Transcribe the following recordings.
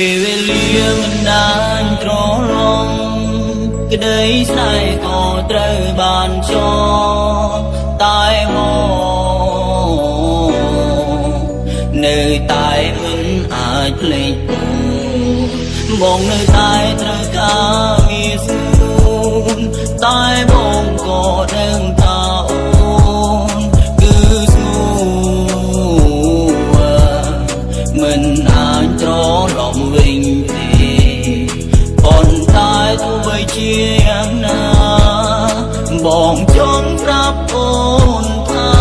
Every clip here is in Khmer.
ពេលវេលាមិនដានត្រឡងក្តីស្នេហ៍ក៏ត្រូវបានចងតែមកនៅតែមិនអាចភ្លេចបងនៅតែត្រូវការ ជាយ៉ាងណា បងចង់ប្រាប់អូនថា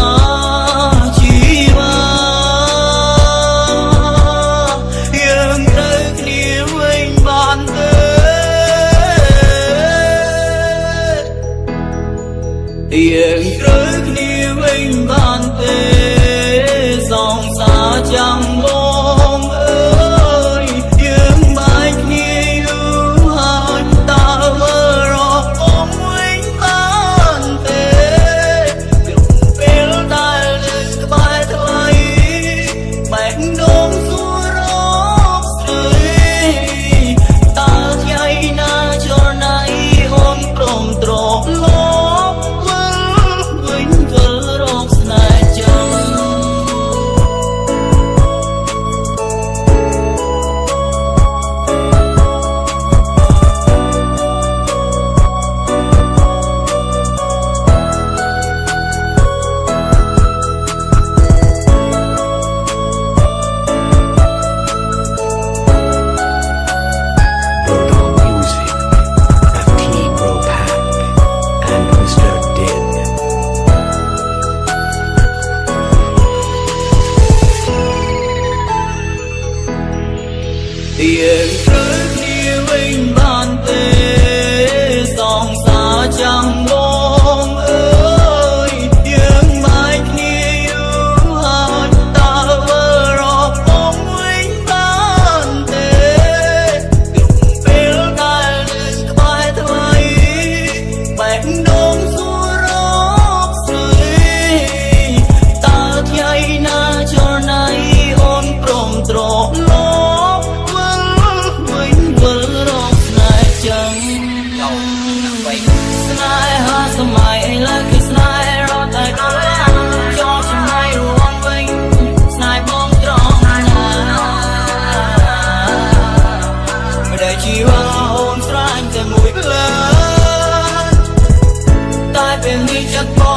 ងស្នេហាសម័យឥឡូវគឺស្នេហ៍រត់តែដុល្លារចូលចំណៃរងវិញស្នេហ៍បងត្រង់ណាមិនដែលជីវ៉ាអូនស្រាញ់តែមួយផ្លើតែពេលនេះចិត្តបង